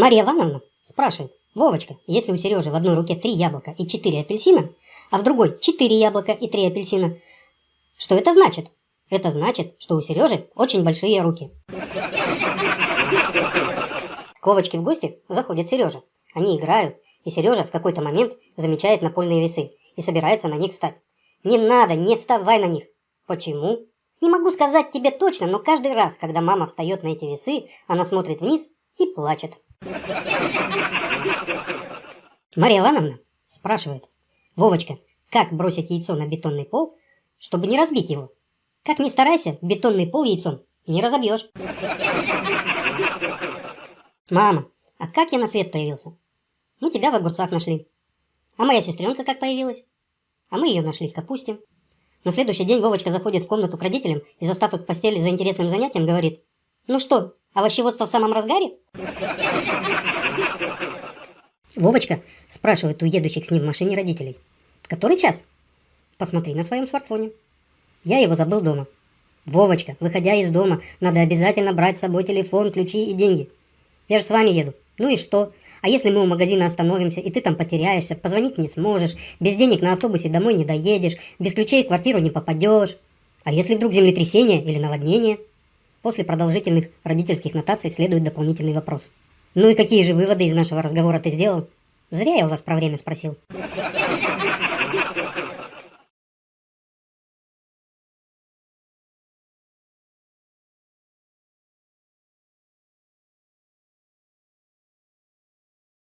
Мария Ивановна спрашивает, Вовочка, если у Сережи в одной руке три яблока и четыре апельсина, а в другой четыре яблока и три апельсина, что это значит? Это значит, что у Сережи очень большие руки. К Вовочке в гости заходит Сережа. Они играют, и Сережа в какой-то момент замечает напольные весы и собирается на них встать. Не надо, не вставай на них. Почему? Не могу сказать тебе точно, но каждый раз, когда мама встает на эти весы, она смотрит вниз и плачет. Мария Ивановна спрашивает, Вовочка, как бросить яйцо на бетонный пол, чтобы не разбить его? Как ни старайся, бетонный пол яйцом не разобьешь. Мама, а как я на свет появился? Ну, тебя в огурцах нашли. А моя сестренка как появилась? А мы ее нашли в капусте. На следующий день Вовочка заходит в комнату к родителям и, застав их в постели за интересным занятием, говорит, ну что, овощеводство в самом разгаре? Вовочка спрашивает у едущих с ним в машине родителей. Который час? Посмотри на своем смартфоне. Я его забыл дома. Вовочка, выходя из дома, надо обязательно брать с собой телефон, ключи и деньги. Я же с вами еду. Ну и что? А если мы у магазина остановимся, и ты там потеряешься, позвонить не сможешь, без денег на автобусе домой не доедешь, без ключей в квартиру не попадешь? А если вдруг землетрясение или наводнение? После продолжительных родительских нотаций следует дополнительный вопрос. Ну и какие же выводы из нашего разговора ты сделал? Зря я у вас про время спросил.